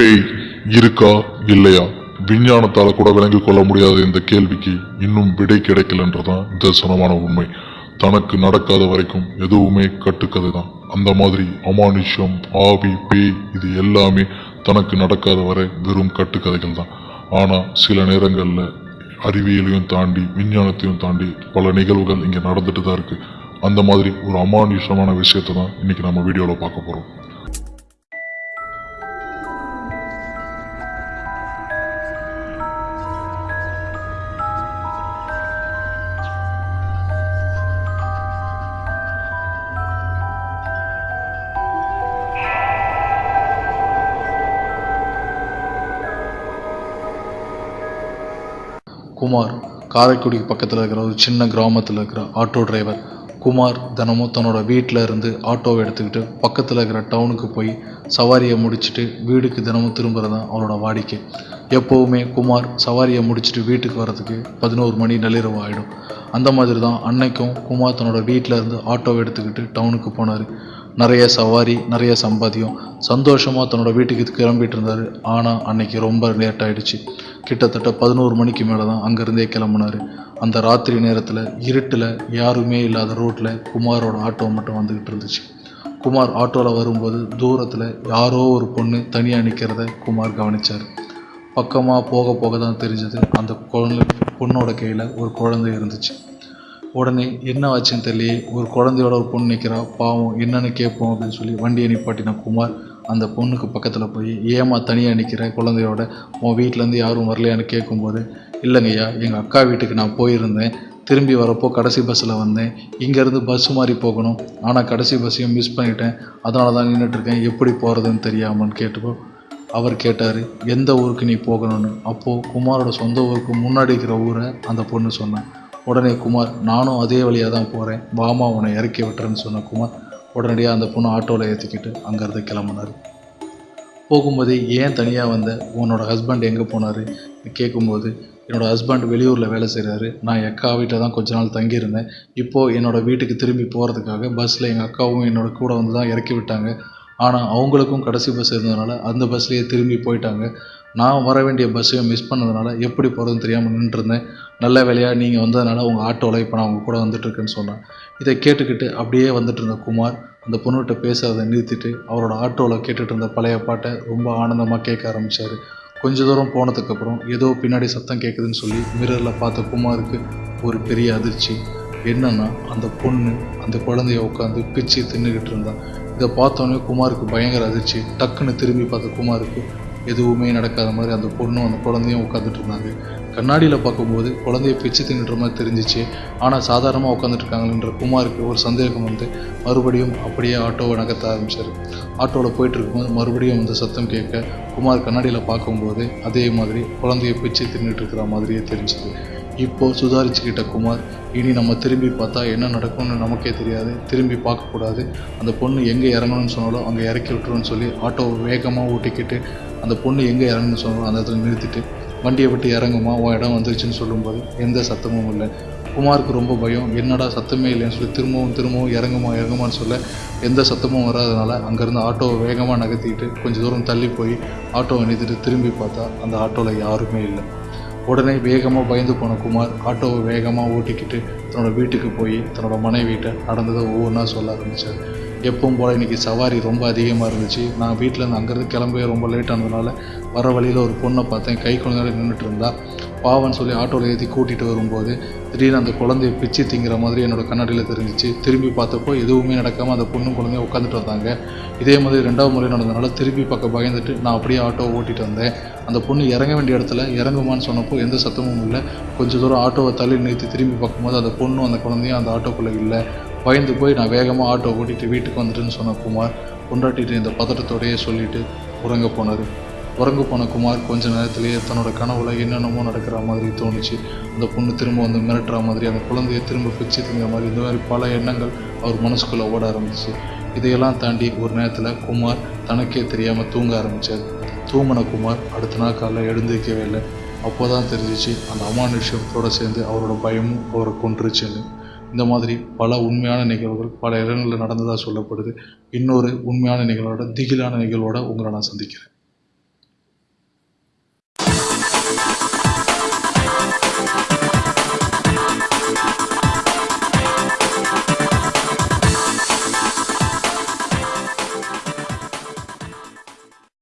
பேய் இருக்கா இல்லையா? விஞ்ஞானத்தால் கூட விளங்கிக் கொள்ள முடியாத இந்த கேள்விக்கு இன்னும் விடை கிடைக்கலன்றதான் தரிசனமான உண்மை. தனக்கு நடக்காத வரைக்கும் எதுவுமே கட்டுக்கதை தான் அந்த மாதிரி அமானுஷம் ஆவி பேய் இது எல்லாமே தனக்கு நடக்காத வரை வெறும் கட்டுக்கதைகள் தான் ஆனால் சில நேரங்களில் அறிவியலையும் தாண்டி விஞ்ஞானத்தையும் தாண்டி பல நிகழ்வுகள் இங்கே நடந்துட்டு தான் இருக்குது அந்த மாதிரி ஒரு அமானுஷமான விஷயத்தை தான் இன்றைக்கி நம்ம வீடியோவில் பார்க்க போகிறோம் குமார் காரைக்குடிக்கு பக்கத்தில் இருக்கிற ஒரு சின்ன கிராமத்தில் இருக்கிற ஆட்டோ டிரைவர் குமார் தினமும் தன்னோட வீட்டில் இருந்து ஆட்டோவை எடுத்துக்கிட்டு பக்கத்தில் இருக்கிற டவுனுக்கு போய் சவாரியை முடிச்சுட்டு வீடுக்கு தினமும் திரும்புறது தான் அவரோட வாடிக்கை. எப்போவுமே குமார் சவாரியை முடிச்சுட்டு வீட்டுக்கு வரதுக்கு பதினோரு மணி நள்ளிரவு ஆகிடும் அந்த மாதிரி தான் அன்னைக்கும் குமார் தன்னோட வீட்டில் இருந்து ஆட்டோவை எடுத்துக்கிட்டு டவுனுக்கு போனார். நிறைய சவாரி நிறைய சம்பாத்தியம். சந்தோஷமாக தன்னோட வீட்டுக்கு கிளம்பிட்டு இருந்தார். ஆனால் அன்னைக்கு ரொம்ப லேட் ஆயிடுச்சு. கிட்டத்தட்ட பதினோரு மணிக்கு மேலே தான் அங்கேருந்தே கிளம்புனார். அந்த ராத்திரி நேரத்தில் இருட்டில் யாருமே இல்லாத ரோட்டில் குமாரோட ஆட்டோ மட்டும் வந்துக்கிட்டு இருந்துச்சு. குமார் ஆட்டோவில் வரும்போது தூரத்தில் யாரோ ஒரு பொண்ணு தனியாக நிற்கிறத குமார் கவனிச்சார். பக்கமாக போக போக தான் தெரிஞ்சது அந்த குழந்தை பொண்ணோட கையில் ஒரு குழந்தை இருந்துச்சு. உடனே என்ன ஆச்சுன்னு தெரியலையே ஒரு குழந்தையோட ஒரு பொண்ணு நிற்கிறா பாவம் என்னன்னு கேட்போம் அப்படின்னு சொல்லி வண்டியை நிப்பாட்டின குமார் அந்த பொண்ணுக்கு பக்கத்தில் போய் ஏமா தனியாக நிற்கிற குழந்தையோட? உன் வீட்டிலேருந்து யாரும் வரலையான்னு கேட்கும்போது இல்லைங்கய்யா எங்கள் அக்கா வீட்டுக்கு நான் போயிருந்தேன். திரும்பி வரப்போ கடைசி பஸ்ஸில் வந்தேன். இங்கேருந்து பஸ் மாதிரி போகணும். ஆனால் கடைசி பஸ்ஸையும் மிஸ் பண்ணிட்டேன். அதனால தான் நின்றுட்டுருக்கேன் எப்படி போகிறதுன்னு தெரியாமன்னு கேட்டப்போ அவர் கேட்டார் எந்த ஊருக்கு நீ போகணும்னு? அப்போது குமாரோட சொந்த ஊருக்கு முன்னாடி இருக்கிற ஊரை அந்த பொண்ணு சொன்னேன் உடனே குமார் நானும் அதே வழியாக தான் போகிறேன் வாமா உன்னை இறக்கி விட்டுறேன்னு சொன்ன குமார் உடனடியாக அந்த பொண்ணு ஆட்டோவில் ஏற்றிக்கிட்டு அங்கேருந்து கிளம்புனார். போகும்போது ஏன் தனியாக வந்த? உன்னோட ஹஸ்பண்ட் எங்கே போனார்? கேட்கும்போது என்னோட ஹஸ்பண்ட் வெளியூரில் வேலை செய்கிறாரு நான் அக்கா வீட்டில் தான் கொஞ்ச நாள் தங்கியிருந்தேன். இப்போது என்னோடய வீட்டுக்கு திரும்பி போகிறதுக்காக பஸ்ஸில் எங்கள் அக்காவும் என்னோடய கூட வந்து தான் இறக்கி விட்டாங்க. ஆனால் அவங்களுக்கும் கடைசி பஸ் இருந்ததுனால அந்த பஸ்லேயே திரும்பி போயிட்டாங்க. நான் வர வேண்டிய பஸ்ஸையும் மிஸ் பண்ணதுனால எப்படி போகிறதுன்னு தெரியாமல் நின்றுருந்தேன். நல்ல வேலையாக நீங்கள் வந்ததுனால உங்கள் ஆட்டோவில் இப்போ நான் உங்கள் கூட வந்துட்டுருக்கேன்னு சொன்னேன். இதை கேட்டுக்கிட்டு அப்படியே வந்துட்டு இருந்த குமார் அந்த பொண்ணுகிட்ட பேசுறதை நிறுத்திட்டு அவரோட ஆட்டோவில் கேட்டுகிட்டு இருந்த பழைய பாட்டை ரொம்ப ஆனந்தமாக கேட்க ஆரம்பித்தார் கொஞ்ச தூரம் போனதுக்கப்புறம் ஏதோ பின்னாடி சத்தம் கேட்குதுன்னு சொல்லி மிரரில் பார்த்த குமாருக்கு ஒரு பெரிய அதிர்ச்சி. என்னென்னா அந்த பொண்ணு அந்த குழந்தைய உட்காந்து பிச்சு தின்னுக்கிட்டு இருந்தான் இதை பார்த்தோன்னே குமாருக்கு பயங்கர அதிர்ச்சி. டக்குன்னு திரும்பி பார்த்த குமாருக்கு எதுவுமே நடக்காத மாதிரி அந்த பொண்ணும் அந்த குழந்தையும் உட்காந்துட்டு இருந்தாங்க கண்ணாடியில் பார்க்கும்போது குழந்தைய பிச்சு தின்னுற மாதிரி தெரிஞ்சிச்சு. ஆனால் சாதாரணமாக உட்காந்துட்டு இருக்காங்கன்ற குமாருக்கு ஒரு சந்தேகம் வந்து மறுபடியும் அப்படியே ஆட்டோவை நகர்த்த ஆரம்பிச்சார். ஆட்டோவில் போயிட்டு இருக்கும்போது மறுபடியும் அந்த சத்தம் கேட்க குமார் கண்ணாடியில் பார்க்கும்போது அதே மாதிரி குழந்தைய பிச்சு தின்னுட்டு இருக்கிற மாதிரியே தெரிஞ்சுது. இப்போ சுதாரிச்சுக்கிட்ட குமார் இனி நம்ம திரும்பி பார்த்தா என்ன நடக்கும்னு நமக்கே தெரியாது. திரும்பி பார்க்கக்கூடாது. அந்த பொண்ணு எங்கே இறங்கணும்னு சொன்னாலும் அங்கே இறக்கி விட்டுருன்னு சொல்லி ஆட்டோவை வேகமாக ஓட்டிக்கிட்டு அந்த பொண்ணு எங்கே இறங்கணும்னு சொன்னாலும் அந்த இடத்துல நிறுத்திட்டு வண்டியை விட்டு இறங்குமா உன் இடம் வந்துருச்சுன்னு சொல்லும்போது எந்த சத்தமும் இல்லை. குமாருக்கு ரொம்ப பயம். என்னடா சத்தமே இல்லைன்னு சொல்லி திரும்பவும் திரும்பவும் இறங்குமா இறங்குமான்னு சொல்ல எந்த சத்தமும் வராதனால அங்கேருந்து ஆட்டோவை வேகமாக நகர்த்திக்கிட்டு கொஞ்சம் தூரம் தள்ளி போய் ஆட்டோவை நிறுத்திட்டு திரும்பி பார்த்தா அந்த ஆட்டோவில் யாருமே இல்லை. உடனே வேகமாக பயந்து போன குமார் ஆட்டோவை வேகமாக ஓட்டிக்கிட்டு தன்னோட வீட்டுக்கு போய் தன்னோட மனைவிட்ட நடந்ததை ஒவ்வொன்றா சொல்ல ஆரம்பித்தார் எப்பவும் போல் இன்றைக்கி சவாரி ரொம்ப அதிகமாக இருந்துச்சு. நான் வீட்டிலேருந்து அங்கேருந்து கிளம்பவே ரொம்ப லேட் ஆனதுனால வர வழியில் ஒரு பொண்ணை பார்த்தேன். கை குழந்தையோட நின்றுட்டு இருந்தா. பாவன்னு சொல்லி ஆட்டோவில் ஏற்றி கூட்டிகிட்டு வரும்போது திடீர்னு அந்த குழந்தைய பிச்சு திங்கிற மாதிரி என்னோடய கண்ணாடியில் தெரிஞ்சிச்சு. திரும்பி பார்த்தப்போ எதுவுமே நடக்காமல் அந்த பொண்ணும் குழந்தையும் உட்காந்துட்டு வந்தாங்க. இதே மாதிரி ரெண்டாவது முறை நடந்ததுனால திரும்பி பார்க்க பயந்துட்டு நான் அப்படியே ஆட்டோவை ஓட்டிட்டு வந்தேன். அந்த பொண்ணு இறங்க வேண்டிய இடத்துல இறங்குமான்னு சொன்னப்போ எந்த சத்தமும் இல்லை. கொஞ்சம் தூரம் ஆட்டோவை தள்ளி நிறுத்தி திரும்பி பார்க்கும்போது அந்த பொண்ணும் அந்த குழந்தையும் அந்த ஆட்டோக்குள்ளே இல்லை. பயந்து போய் நான் வேகமாக ஆட்டோ ஓட்டிட்டு வீட்டுக்கு வந்துட்டுன்னு சொன்ன குமார் கொண்டாட்டிட்டு இந்த பதட்டத்தோடையே சொல்லிவிட்டு உறங்க போனார். உறங்க போன குமார் கொஞ்ச நேரத்திலேயே தன்னோட கனவுல என்னென்னமோ நடக்கிற மாதிரி தோணுச்சு. அந்த பொண்ணு திரும்ப வந்து மிரட்டுற மாதிரி அந்த குழந்தைய திரும்ப பிச்சு திங்கிற மாதிரி இந்த மாதிரி பல எண்ணங்கள் அவர் மனசுக்குள்ளே ஓட ஆரம்பிச்சு. இதையெல்லாம் தாண்டி ஒரு நேரத்தில் குமார் தனக்கே தெரியாமல் தூங்க ஆரம்பித்தார் தூங்கின குமார் அடுத்த நாள் காலைல எழுந்திருக்கவே இல்லை. அப்போ தான் தெரிஞ்சிச்சு அந்த அமானுஷ்யத்தோடு சேர்ந்து அவரோட பயமும் அவரை கொன்றுச்சுன்னு. இந்த மாதிரி பல உண்மையான நிகழ்வுகள் பல இடங்களில் நடந்ததாக சொல்லப்படுது. இன்னொரு உண்மையான நிகழ்வோட திகிலான நிகழ்வோட உங்களை நான் சந்திக்கிறேன்.